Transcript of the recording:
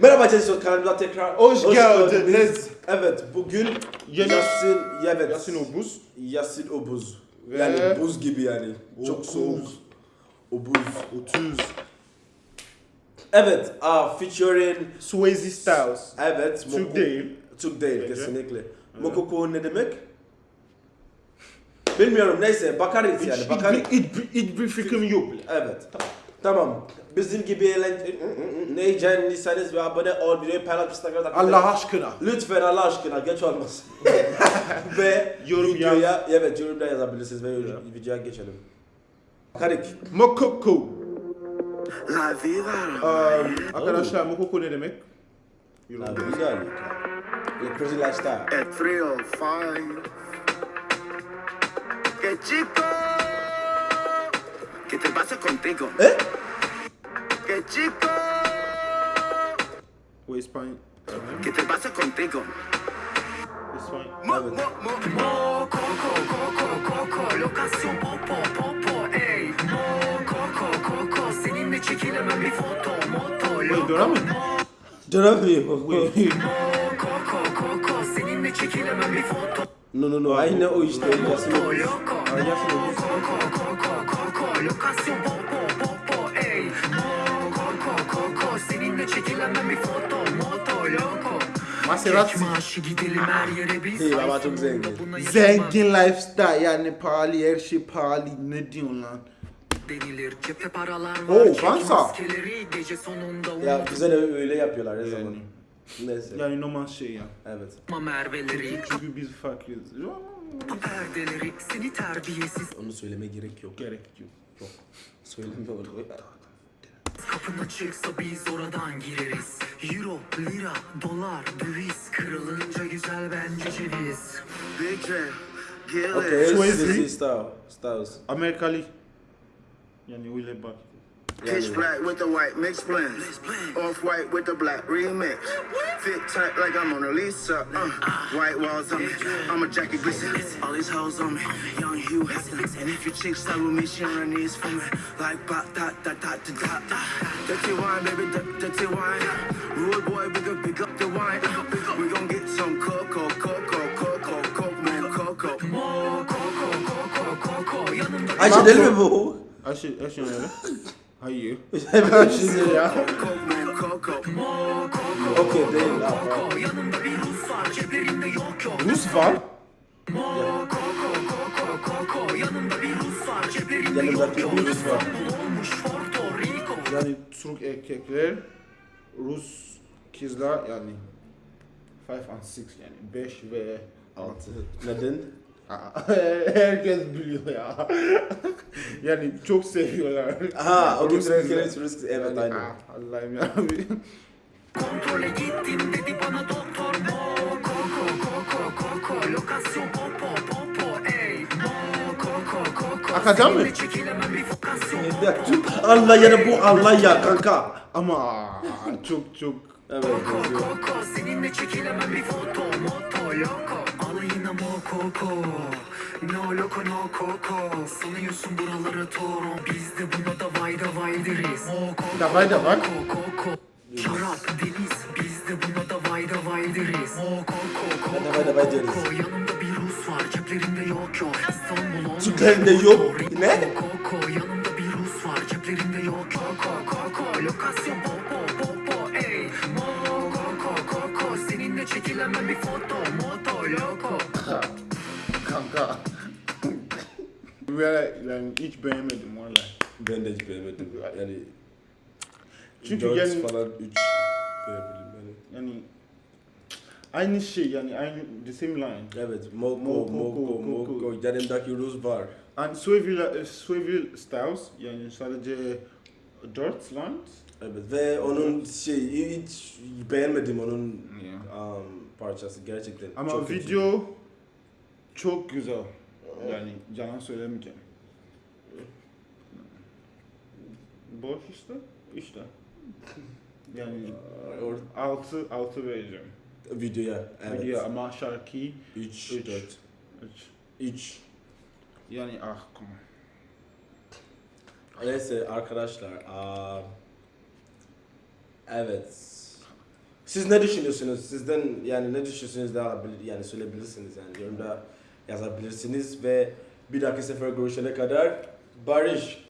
Merhaba Cesur kanalımıza tekrar Hoş geldiniz. Evet bugün Yeni- Yasin, evet. Yasin Obuz. Yasin Obuz. Ve- Yani buz gibi yani. Çok Obuz. soğuk. Obuz. 30. Evet, uh, featuring Swayze Styles. evet. Türk Moko- değil. Türk değil kesinlikle. Mokoko ne demek? Bilmiyorum neyse bakarız yani bakarız. bir, hiç, bir- hiç bir fikrim yok bile. Evet. Tamam. Bizim gibi eğlence... Ne yiyeceğiniz ve abone ol, videoyu paylaş, Instagram'da Allah aşkına. Lütfen Allah aşkına geç olmasın. ve Yorum videoya, evet yorumda yazabilirsiniz ve videoya geçelim. Karik. Mokoko. La vida. Um, arkadaşlar Mokoko ne demek? Yorum. Abi güzel. Le Crazy Lifestyle. At 305. Que chico. ¿Qué te pasa contigo? Eh? Que chico. O İspanya. ¿Qué te pasa contigo? İspanya. Mo, mo, mo, mo, coco, coco, coco, lokasyon popo, popo, ey. Mo, coco, coco, seninle çekilemem bir foto, moto, Wait, loco. dönem mi? Dönemiyor. Coco, coco, seninle çekilemem bir foto, no no no. Aynı o işte. Yasin moto, Obuz. loco. Ay, Yasin Maserati. Maaşı gidelim her yere biz. Değil ama çok zengin. Zengin lifestyle yani pahalı her şey pahalı ne diyorsun lan? denilir. Cepte paralar Oo, var. Fransa. maskeleri gece sonunda Ya de öyle yapıyorlar her zaman. Neyse. Yani normal şey ya. Evet. merveleri. Çünkü biz farklıyız. Perdeleri. Seni terbiyesiz. Onu söyleme gerek yok. Gerek yok. Yok. Söyleme onu. Kapın açıksa biz oradan gireriz. Euro, lira, dolar, döviz. Kırılınca güzel bence ceviz. Big J, Okay, Swayze. this is Style. Styles. Amerikalı. Yani öyle bak. Pitch black with the white mixed blends. Off white with the black remix. Fit tight like I'm Mona Lisa. Uh, white walls on me. I'm a jacket glisten. All these hoes on me. Young Hugh Hefner. And if your chick style with me, she run these for me. Like ba da da da da da. da. Dirty wine, baby, di- dirty wine. Rude boy, we gon' pick up the wine. We gon' get some cocoa, cocoa, cocoa, coke, man, cocoa. More cocoa, cocoa, cocoa. Yanımda Ayşe değil mi bu? Ayşe, Ayşe öyle. Hayır. Evet. Ayşe ya. coke, man, cocoa. Okey değil. Rus var. Yanımda bir Rus var. Yani Türk erkekler, Rus kızlar yani 5 and 6 yani 5 ve 6. Neden? Herkes biliyor ya. yani çok seviyorlar. Ha, o Rus kızlar. Rus Rus Evet Yani, aynen. ah, Allah'ım ya. Kontrole gittim dedi bana doktor. Mo, koko, koko, koko. Lokasyon popo, popo, ey. Mo, koko, koko. Akacak mı? Seninle çekilemem bir vokasyon. Ya, Allah yani bu Allah ya kanka. Ama çok çok Evet. Koko, yazıyor. koko. Seninle çekilemem bir foto. Moto, loko. Alayına mo, koko. No loko no koko Sanıyorsun buraları toro Biz de buna da vay da vay deriz Mo koko Davay da koko Şarap deniz Biz de buna da vay da vay deriz Mo koko koko Da vay da vay deriz. koko. Yanımda bir Rus var ceplerinde yok yok İstanbul olmuş Ceplerinde yok. Ne? Koko yanımda bir Rus var ceplerinde yok Koko koko lokasyon popo popo ey Mo koko koko Seninle çekilemem bir foto Moto loko kanka. Ve yani hiç beğenmedim valla. Ben de hiç beğenmedim. Yani Çünkü dört yani- falan 3 verebilirim yani. Yani aynı şey yani aynı the same line. Evet, Moko, Moko, Moko, Moko. Moko, yanımdaki Rus var. And Swayze Swayze Styles yani sadece dört lines. Evet ve onun şey hiç beğenmedim onun Yeah. um, parçası gerçekten. Ama çok video çok güzel. Yani yalan söylemeyeceğim. Boş işte. İşte. Yani Or- altı altı vereceğim. videoya. Evet. Video ama şarkı 3 Üç. 4 üç. 3 Yani ah on. Neyse arkadaşlar. aa, evet. Siz ne düşünüyorsunuz? Sizden yani ne düşünüyorsunuz da alabilir, yani söyleyebilirsiniz yani yorumda yazabilirsiniz ve bir dahaki sefer görüşene kadar barış.